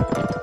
you